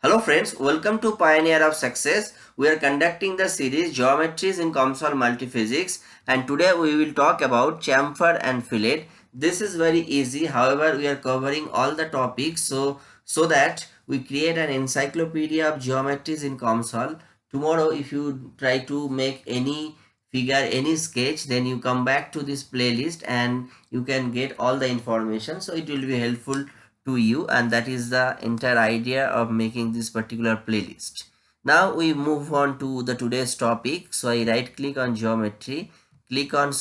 Hello friends, welcome to Pioneer of Success. We are conducting the series Geometries in COMSOL Multiphysics and today we will talk about chamfer and fillet. This is very easy. However, we are covering all the topics so so that we create an encyclopedia of geometries in COMSOL. Tomorrow if you try to make any figure any sketch then you come back to this playlist and you can get all the information so it will be helpful to you and that is the entire idea of making this particular playlist. Now we move on to the today's topic. So i right click on geometry click on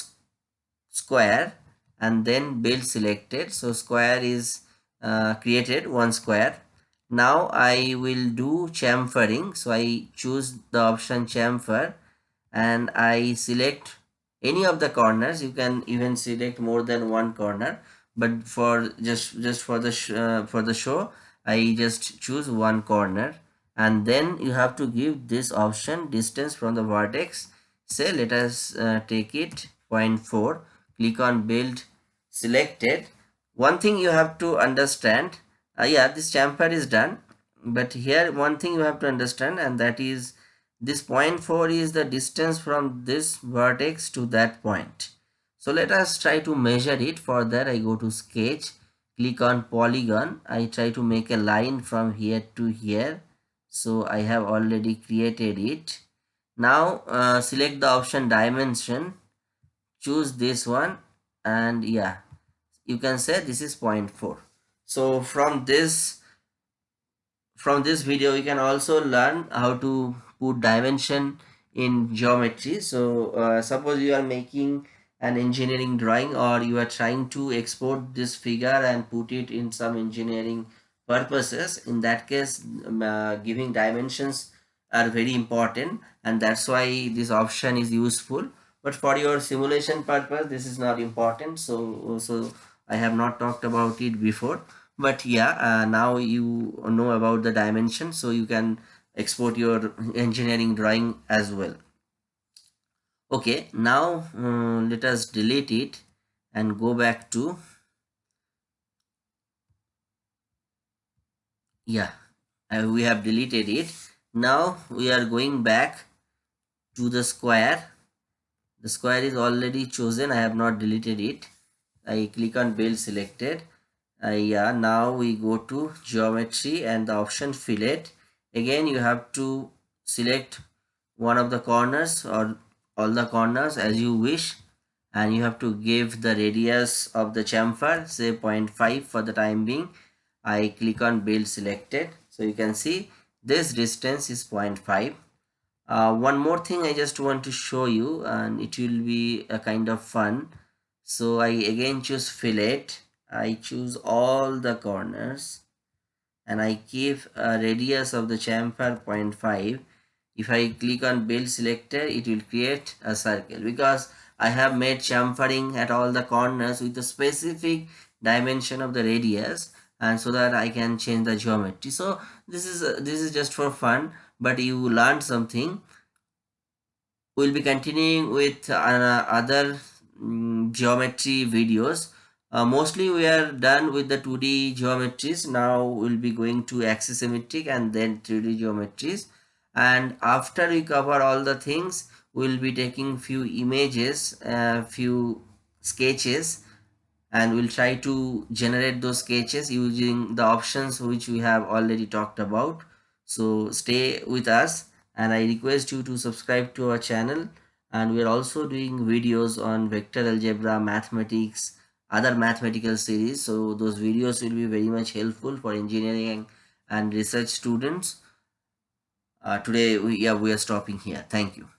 square and then build selected. So square is uh, created one square. Now i will do chamfering. So i choose the option chamfer and i select any of the corners. You can even select more than one corner but for just just for the uh, for the show I just choose one corner. And then you have to give this option distance from the vertex. Say let us uh, take it 0.4 click on build selected. One thing you have to understand uh, yeah this chamfer is done. But here one thing you have to understand and that is this 0.4 is the distance from this vertex to that point so let us try to measure it for that I go to sketch click on polygon. I try to make a line from here to here. So I have already created it. Now uh, select the option dimension. Choose this one. And yeah you can say this is 0.4 so from this from this video you can also learn how to put dimension in geometry. So uh, suppose you are making an engineering drawing or you are trying to export this figure and put it in some engineering purposes. In that case um, uh, giving dimensions are very important and that's why this option is useful. But for your simulation purpose this is not important. So so i have not talked about it before. But yeah uh, now you know about the dimension so you can export your engineering drawing as well okay now um, let us delete it and go back to yeah uh, we have deleted it. Now we are going back to the square. The square is already chosen. I have not deleted it. I click on build selected. Uh, yeah now we go to geometry and the option fillet. Again you have to select one of the corners or all the corners as you wish and you have to give the radius of the chamfer say 0.5 for the time being. I click on build selected. So you can see this distance is 0.5 uh, one more thing i just want to show you and it will be a kind of fun. So i again choose fillet. I choose all the corners and i give a radius of the chamfer 0.5 if I click on build selected it will create a circle because I have made chamfering at all the corners with a specific dimension of the radius and so that I can change the geometry. So this is uh, this is just for fun but you learned something. We'll be continuing with uh, other um, geometry videos. Uh, mostly we are done with the 2d geometries. Now we'll be going to axisymmetric and then 3d geometries and after we cover all the things we'll be taking few images uh, few sketches and we'll try to generate those sketches using the options which we have already talked about. So stay with us and i request you to subscribe to our channel. And we're also doing videos on vector algebra mathematics other mathematical series. So those videos will be very much helpful for engineering and research students Uh, today we yeah we are stopping here. Thank you